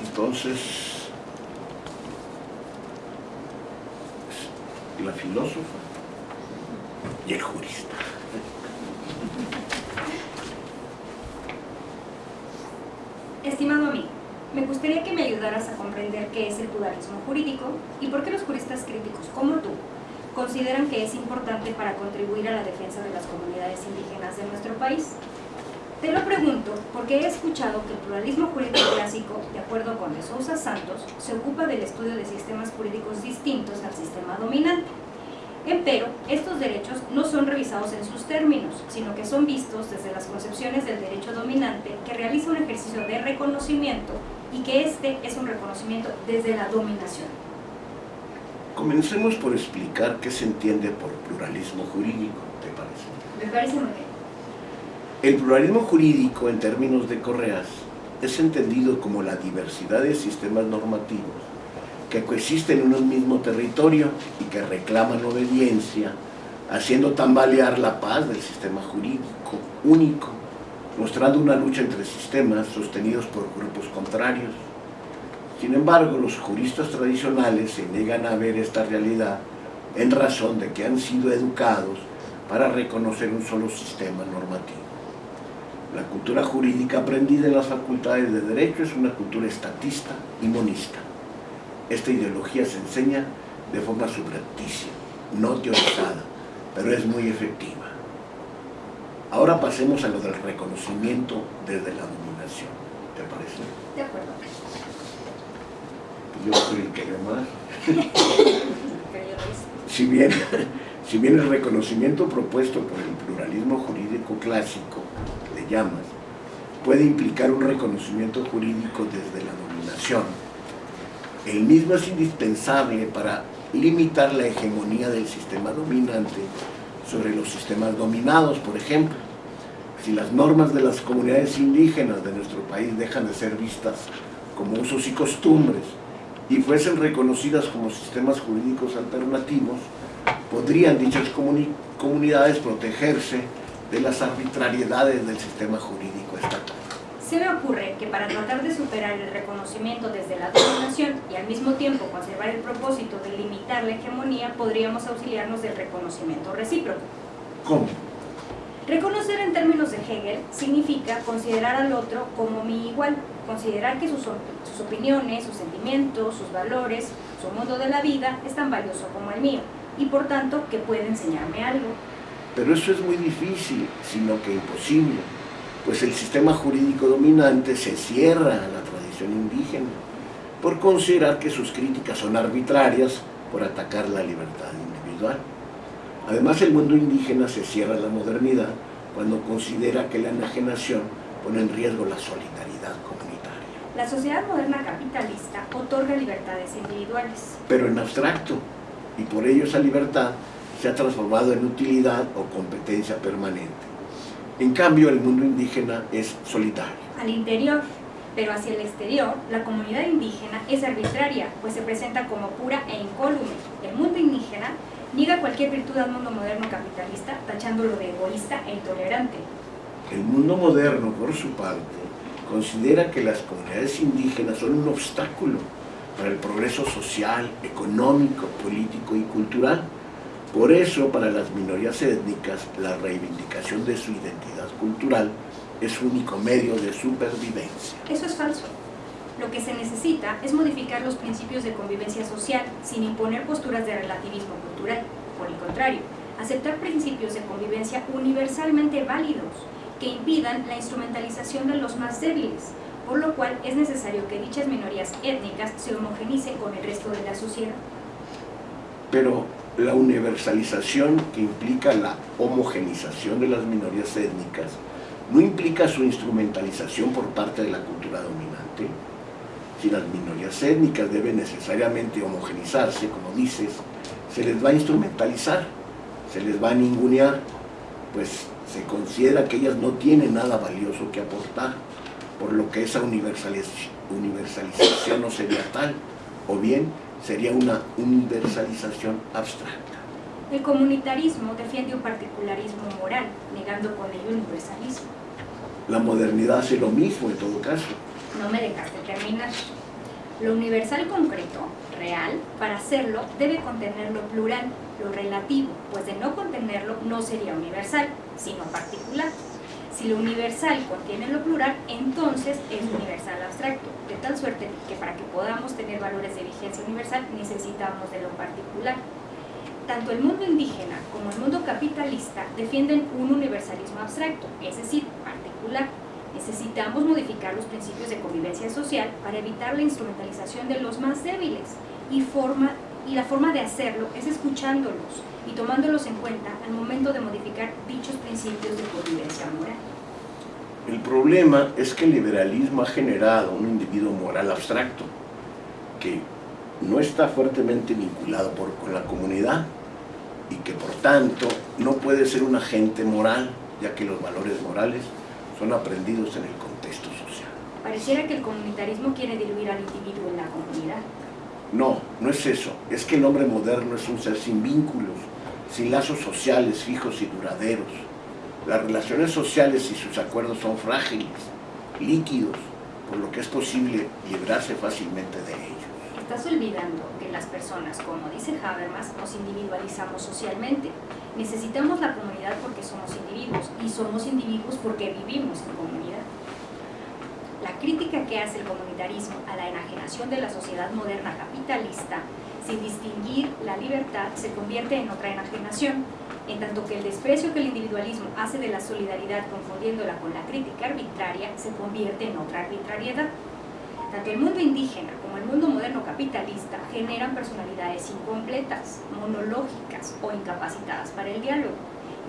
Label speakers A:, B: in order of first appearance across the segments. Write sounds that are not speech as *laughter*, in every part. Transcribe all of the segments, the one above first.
A: Entonces, la filósofa y el jurista.
B: Estimado amigo, me gustaría que me ayudaras a comprender qué es el pluralismo jurídico y por qué los juristas críticos como tú consideran que es importante para contribuir a la defensa de las comunidades indígenas de nuestro país. Te lo pregunto porque he escuchado que el pluralismo jurídico clásico, de acuerdo con De Sousa Santos, se ocupa del estudio de sistemas jurídicos distintos al sistema dominante. Empero, estos derechos no son revisados en sus términos, sino que son vistos desde las concepciones del derecho dominante que realiza un ejercicio de reconocimiento y que este es un reconocimiento desde la dominación.
A: Comencemos por explicar qué se entiende por pluralismo jurídico, ¿te parece?
B: Me parece muy bien.
A: El pluralismo jurídico, en términos de Correas, es entendido como la diversidad de sistemas normativos que coexisten en un mismo territorio y que reclaman obediencia, haciendo tambalear la paz del sistema jurídico único, mostrando una lucha entre sistemas sostenidos por grupos contrarios. Sin embargo, los juristas tradicionales se niegan a ver esta realidad en razón de que han sido educados para reconocer un solo sistema normativo. La cultura jurídica aprendida en las facultades de Derecho es una cultura estatista y monista. Esta ideología se enseña de forma subrepticia, no teorizada, pero es muy efectiva. Ahora pasemos a lo del reconocimiento desde la dominación. ¿Te parece?
B: De acuerdo.
A: Yo soy el que más. *laughs* Si bien, si bien el reconocimiento propuesto por el pluralismo jurídico clásico, le llamas, puede implicar un reconocimiento jurídico desde la dominación, el mismo es indispensable para limitar la hegemonía del sistema dominante sobre los sistemas dominados, por ejemplo. Si las normas de las comunidades indígenas de nuestro país dejan de ser vistas como usos y costumbres y fuesen reconocidas como sistemas jurídicos alternativos, podrían dichas comuni- comunidades protegerse de las arbitrariedades del sistema jurídico estatal.
B: Se me ocurre que para tratar de superar el reconocimiento desde la dominación y al mismo tiempo conservar el propósito de limitar la hegemonía, podríamos auxiliarnos del reconocimiento recíproco.
A: ¿Cómo?
B: Reconocer en términos de Hegel significa considerar al otro como mi igual, considerar que sus, sus opiniones, sus sentimientos, sus valores, su mundo de la vida es tan valioso como el mío y por tanto que puede enseñarme algo.
A: Pero eso es muy difícil, sino que imposible, pues el sistema jurídico dominante se cierra a la tradición indígena por considerar que sus críticas son arbitrarias por atacar la libertad individual. Además, el mundo indígena se cierra a la modernidad cuando considera que la enajenación pone en riesgo la solidaridad comunitaria.
B: La sociedad moderna capitalista otorga libertades individuales.
A: pero en abstracto, y por ello esa libertad se ha transformado en utilidad o competencia permanente. En cambio, el mundo indígena es solidario.
B: al interior, pero hacia el exterior, la comunidad indígena es arbitraria, pues se presenta como pura e incólume. El mundo indígena niega cualquier virtud al mundo moderno capitalista, tachándolo de egoísta e intolerante.
A: El mundo moderno, por su parte, considera que las comunidades indígenas son un obstáculo para el progreso social, económico, político y cultural. Por eso, para las minorías étnicas, la reivindicación de su identidad cultural es su único medio de supervivencia.
B: Eso es falso. Lo que se necesita es modificar los principios de convivencia social sin imponer posturas de relativismo cultural. Por el contrario, aceptar principios de convivencia universalmente válidos que impidan la instrumentalización de los más débiles, por lo cual es necesario que dichas minorías étnicas se homogenicen con el resto de la sociedad.
A: Pero la universalización que implica la homogenización de las minorías étnicas no implica su instrumentalización por parte de la cultura dominante. Si las minorías étnicas deben necesariamente homogenizarse, como dices, se les va a instrumentalizar, se les va a ningunear, pues se considera que ellas no tienen nada valioso que aportar, por lo que esa universaliz- universalización no sería tal, o bien sería una universalización abstracta.
B: El comunitarismo defiende un particularismo moral, negando con ello el universalismo.
A: La modernidad hace lo mismo en todo caso.
B: No me dejaste terminar. Lo universal concreto, real, para hacerlo debe contener lo plural, lo relativo, pues de no contenerlo no sería universal, sino particular. Si lo universal contiene lo plural, entonces es universal abstracto, de tal suerte que para que podamos tener valores de vigencia universal necesitamos de lo particular. Tanto el mundo indígena como el mundo capitalista defienden un universalismo abstracto, es decir, particular. Necesitamos modificar los principios de convivencia social para evitar la instrumentalización de los más débiles y, forma, y la forma de hacerlo es escuchándolos y tomándolos en cuenta al momento de modificar dichos principios de convivencia moral.
A: El problema es que el liberalismo ha generado un individuo moral abstracto que no está fuertemente vinculado por, con la comunidad y que por tanto no puede ser un agente moral, ya que los valores morales son aprendidos en el contexto social.
B: Pareciera que el comunitarismo quiere diluir al individuo en la comunidad.
A: No, no es eso. Es que el hombre moderno es un ser sin vínculos, sin lazos sociales fijos y duraderos. Las relaciones sociales y sus acuerdos son frágiles, líquidos, por lo que es posible librarse fácilmente de ellos.
B: Estás olvidando que las personas, como dice Habermas, nos individualizamos socialmente. Necesitamos la comunidad porque somos individuos y somos individuos porque vivimos en comunidad. Crítica que hace el comunitarismo a la enajenación de la sociedad moderna capitalista sin distinguir la libertad, se convierte en otra enajenación, en tanto que el desprecio que el individualismo hace de la solidaridad confundiéndola con la crítica arbitraria, se convierte en otra arbitrariedad. Tanto el mundo indígena como el mundo moderno capitalista generan personalidades incompletas, monológicas o incapacitadas para el diálogo,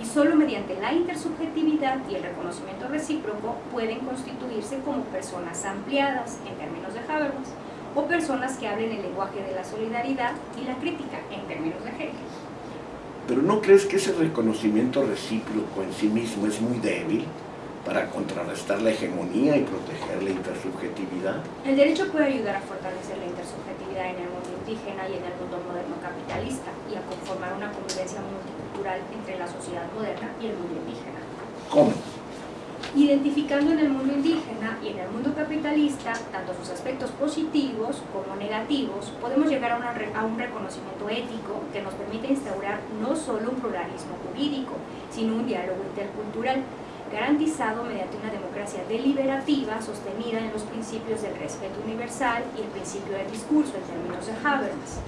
B: y solo mediante la intersubjetividad y el reconocimiento recíproco pueden constituirse como personas ampliadas, en términos de Habermas, o personas que hablen el lenguaje de la solidaridad y la crítica en términos de Hegel.
A: ¿Pero no crees que ese reconocimiento recíproco en sí mismo es muy débil para contrarrestar la hegemonía y proteger la intersubjetividad?
B: El derecho puede ayudar a fortalecer la intersubjetividad en el mundo indígena y en el mundo moderno capitalista y a conformar una convivencia multicultural entre la sociedad moderna y el mundo indígena.
A: ¿Cómo?
B: identificando en el mundo indígena y en el mundo capitalista tanto sus aspectos positivos como negativos, podemos llegar a, a, un reconocimiento ético que nos permite instaurar no solo un pluralismo jurídico, sino un diálogo intercultural, garantizado mediante una democracia deliberativa sostenida en los principios del respeto universal y el principio del discurso en términos de Habermas.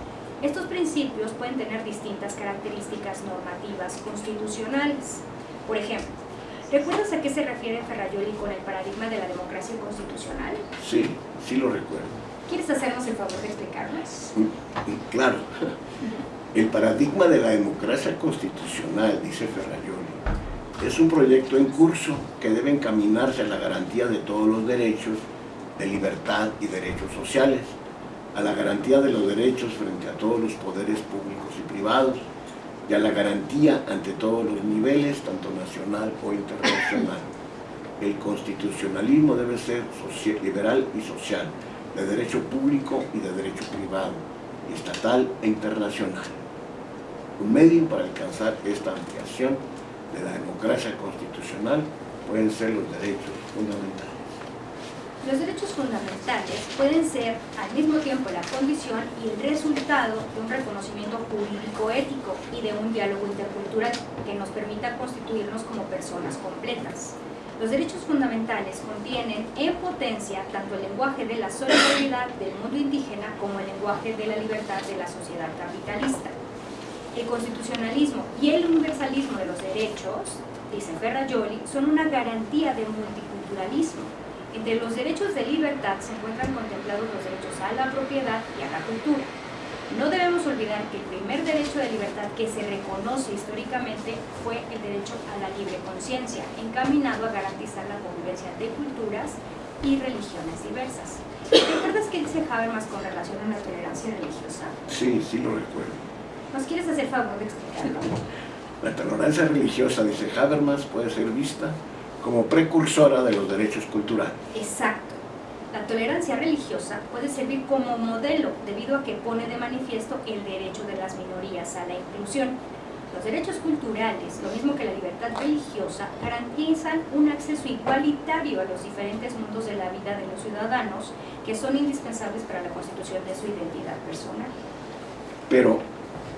B: Estos principios pueden tener distintas características normativas constitucionales. Por ejemplo, ¿Recuerdas a qué se refiere Ferrayoli con el paradigma de la democracia constitucional?
A: Sí, sí lo recuerdo.
B: ¿Quieres hacernos el favor de explicarnos?
A: Mm, mm, claro. *laughs* El paradigma de la democracia constitucional, dice Ferrayoli, es un proyecto en curso que debe encaminarse a la garantía de todos los derechos de libertad y derechos sociales, a la garantía de los derechos frente a todos los poderes públicos y privados, y a la garantía ante todos los niveles, tanto nacional o internacional. El constitucionalismo debe ser liberal y social, de derecho público y de derecho privado, estatal e internacional. Un medio para alcanzar esta ampliación de la democracia constitucional pueden ser los derechos fundamentales.
B: Los derechos fundamentales pueden ser al mismo tiempo la condición y el resultado de un reconocimiento jurídico-ético y de un diálogo intercultural que nos permita constituirnos como personas completas. Los derechos fundamentales contienen en potencia tanto el lenguaje de la solidaridad del mundo indígena como el lenguaje de la libertad de la sociedad capitalista. El constitucionalismo y el universalismo de los derechos, dice Ferrajoli, son una garantía de multiculturalismo entre los derechos de libertad se encuentran contemplados los derechos a la propiedad y a la cultura. No debemos olvidar que el primer derecho de libertad que se reconoce históricamente fue el derecho a la libre conciencia, encaminado a garantizar la convivencia de culturas y religiones diversas. ¿Recuerdas qué dice Habermas con relación a la tolerancia religiosa?
A: Sí, sí lo recuerdo.
B: ¿Nos quieres hacer favor de explicarlo?
A: La tolerancia religiosa, dice Habermas, puede ser vista como precursora de los derechos culturales.
B: Exacto. La tolerancia religiosa puede servir como modelo debido a que pone de manifiesto el derecho de las minorías a la inclusión. Los derechos culturales, lo mismo que la libertad religiosa, garantizan un acceso igualitario a los diferentes mundos de la vida de los ciudadanos que son indispensables para la constitución de su identidad personal.
A: Pero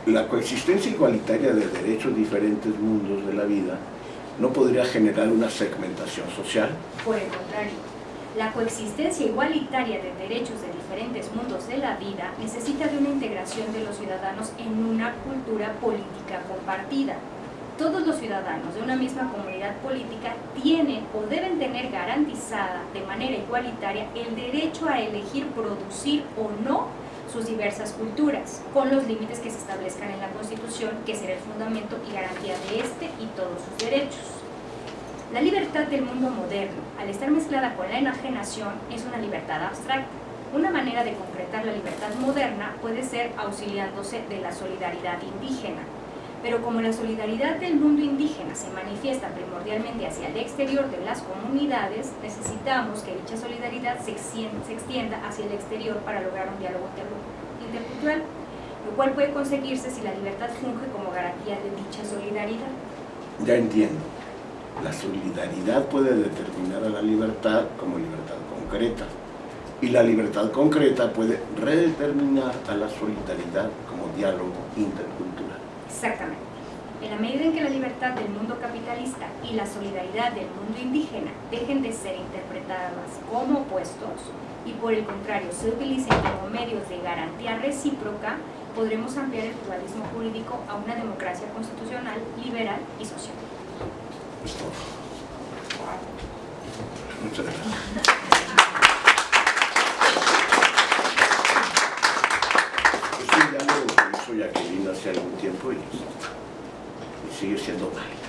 A: la coexistencia igualitaria de derechos diferentes mundos de la vida no podría generar una segmentación social.
B: Por el contrario, la coexistencia igualitaria de derechos de diferentes mundos de la vida necesita de una integración de los ciudadanos en una cultura política compartida. Todos los ciudadanos de una misma comunidad política tienen o deben tener garantizada de manera igualitaria el derecho a elegir producir o no sus diversas culturas, con los límites que se establezcan en la Constitución, que será el fundamento y garantía de este y todos sus derechos. La libertad del mundo moderno, al estar mezclada con la enajenación, es una libertad abstracta. Una manera de concretar la libertad moderna puede ser auxiliándose de la solidaridad indígena. Pero como la solidaridad del mundo indígena se manifiesta primordialmente hacia el exterior de las comunidades, necesitamos que dicha solidaridad se extienda hacia el exterior para lograr un diálogo intercultural, lo cual puede conseguirse si la libertad funge como garantía de dicha solidaridad.
A: Ya entiendo. La solidaridad puede determinar a la libertad como libertad concreta y la libertad concreta puede redeterminar a la solidaridad como diálogo intercultural.
B: Exactamente. En la medida en que la libertad del mundo capitalista y la solidaridad del mundo indígena dejen de ser interpretadas como opuestos y por el contrario se utilicen como medios de garantía recíproca, podremos ampliar el pluralismo jurídico a una democracia constitucional, liberal y social.
A: Muchas gracias. Es un diálogo que Jacqueline hace algún tiempo y, y sigue siendo válido.